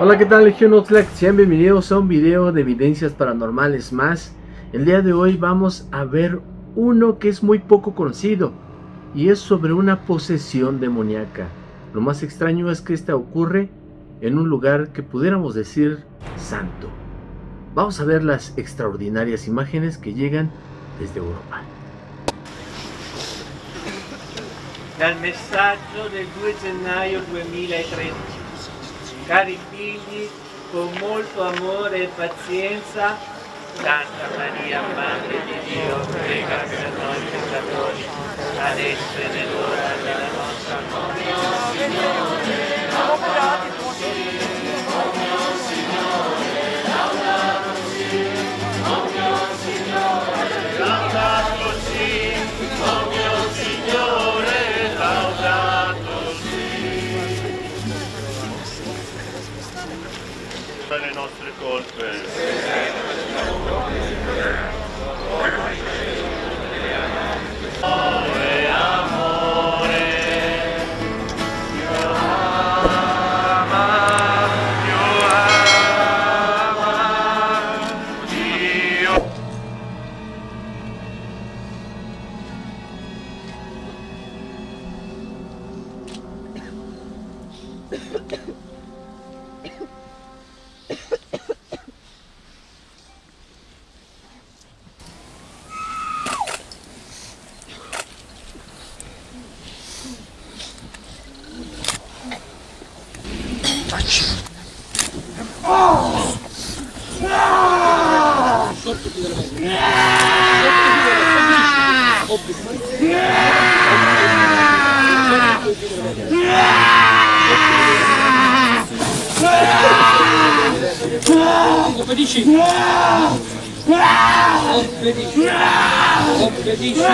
Hola, ¿qué tal Oxlack? Sean bienvenidos a un video de evidencias paranormales más. El día de hoy vamos a ver uno que es muy poco conocido y es sobre una posesión demoníaca. Lo más extraño es que esta ocurre en un lugar que pudiéramos decir santo. Vamos a ver las extraordinarias imágenes que llegan desde Europa. Dal messaggio del 2 gennaio 2013. Cari figli, con molto amore e pazienza, Santa Maria, Madre di Dio, prega per noi peccatori, adesso e nell'ora della nostra morte. Yeah! Competici! Competici!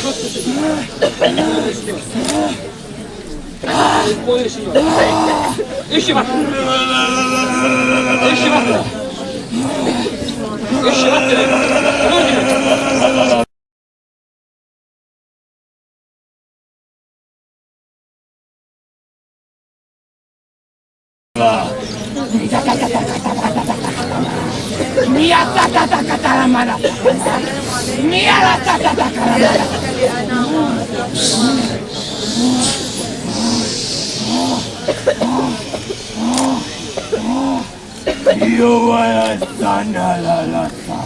よいしょ待って。よいしょ待って。よいしょ待って。ね宮田たたかたらまだ宮田たたからまだ la sana la la sa.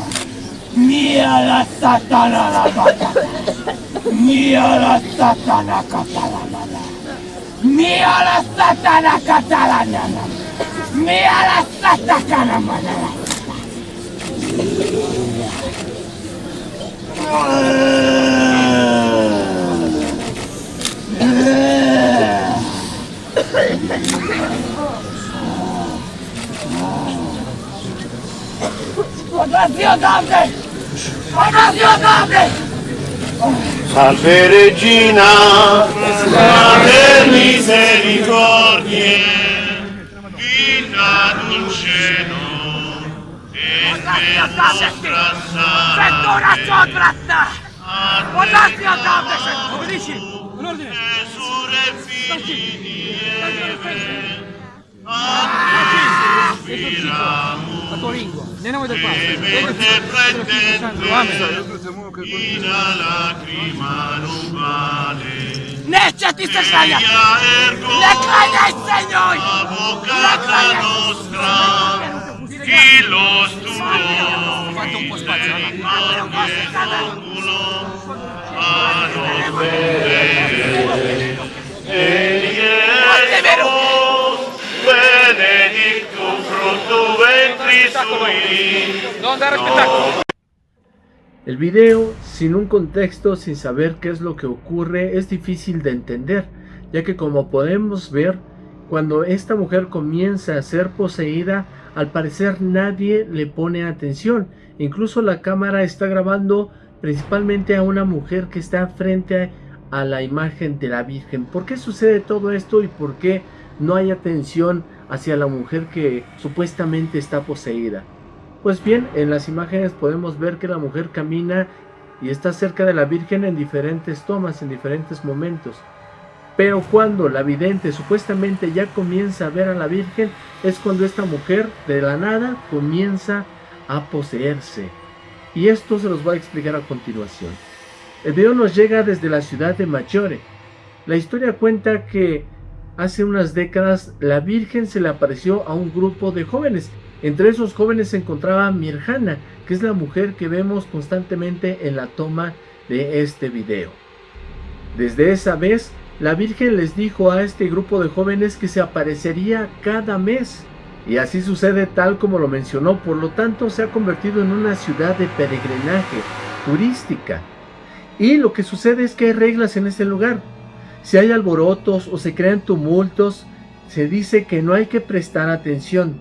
Mia la satana la bata. Mia la satana catalana. Mia la satana catalana. Mia la satana mana. Dante! Orazio Dante! Salve Regina, Madre Misericordie, Vita Dulceno, e Nostra Santa. Settura Sodrasta! Orazio Dante, obbedisci! Un ordine! Gesù Repini, la tua lingua, nel nome del Padre, del Figlio del Santo, Amen. Ina lacrima non vale. Caglia! Le caglia il Signore! La nostra, chi lo studiò? Fatto un po' spazio, no? Ma non è un culo, ma non El video sin un contexto, sin saber qué es lo que ocurre, es difícil de entender, ya que como podemos ver, cuando esta mujer comienza a ser poseída, al parecer nadie le pone atención. Incluso la cámara está grabando principalmente a una mujer que está frente a la imagen de la Virgen. ¿Por qué sucede todo esto y por qué no hay atención hacia la mujer que supuestamente está poseída? Pues bien, en las imágenes podemos ver que la mujer camina y está cerca de la Virgen en diferentes tomas, en diferentes momentos. Pero cuando la vidente supuestamente ya comienza a ver a la Virgen, es cuando esta mujer de la nada comienza a poseerse. Y esto se los voy a explicar a continuación. El video nos llega desde la ciudad de Maggiore. La historia cuenta que hace unas décadas la Virgen se le apareció a un grupo de jóvenes. Entre esos jóvenes se encontraba Mirjana, que es la mujer que vemos constantemente en la toma de este video. Desde esa vez la Virgen les dijo a este grupo de jóvenes que se aparecería cada mes. Y así sucede tal como lo mencionó, por lo tanto se ha convertido en una ciudad de peregrinaje turística. Y lo que sucede es que hay reglas en ese lugar. Si hay alborotos o se crean tumultos, se dice que no hay que prestar atención.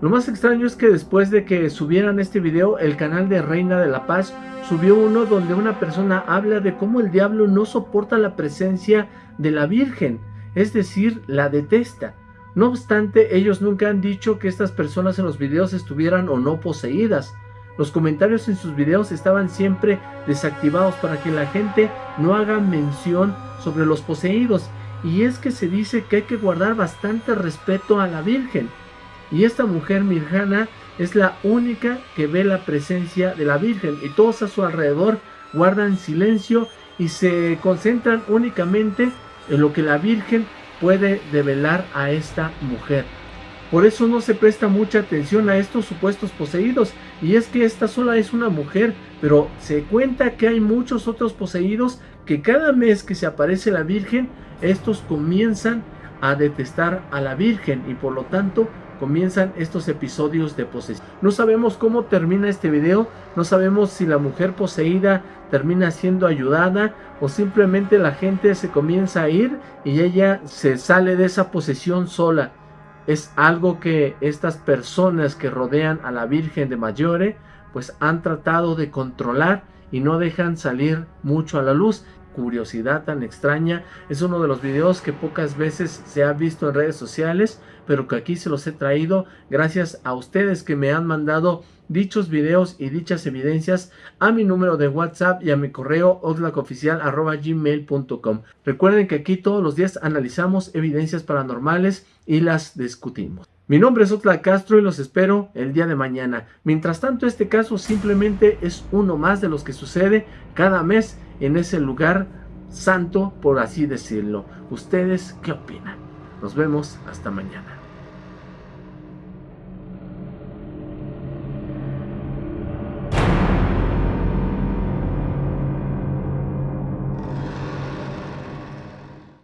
Lo más extraño es que después de que subieran este video, el canal de Reina de la Paz subió uno donde una persona habla de cómo el diablo no soporta la presencia de la Virgen, es decir, la detesta. No obstante, ellos nunca han dicho que estas personas en los videos estuvieran o no poseídas. Los comentarios en sus videos estaban siempre desactivados para que la gente no haga mención sobre los poseídos. Y es que se dice que hay que guardar bastante respeto a la Virgen. Y esta mujer Mirjana es la única que ve la presencia de la Virgen y todos a su alrededor guardan silencio y se concentran únicamente en lo que la Virgen puede develar a esta mujer. Por eso no se presta mucha atención a estos supuestos poseídos. Y es que esta sola es una mujer, pero se cuenta que hay muchos otros poseídos que cada mes que se aparece la Virgen, estos comienzan a detestar a la Virgen y por lo tanto comienzan estos episodios de posesión. No sabemos cómo termina este video, no sabemos si la mujer poseída termina siendo ayudada o simplemente la gente se comienza a ir y ella se sale de esa posesión sola. Es algo que estas personas que rodean a la Virgen de Mayore pues han tratado de controlar y no dejan salir mucho a la luz curiosidad tan extraña. Es uno de los videos que pocas veces se ha visto en redes sociales, pero que aquí se los he traído gracias a ustedes que me han mandado dichos videos y dichas evidencias a mi número de WhatsApp y a mi correo gmail.com Recuerden que aquí todos los días analizamos evidencias paranormales y las discutimos. Mi nombre es Otla Castro y los espero el día de mañana. Mientras tanto, este caso simplemente es uno más de los que sucede cada mes en ese lugar santo, por así decirlo. ¿Ustedes qué opinan? Nos vemos hasta mañana.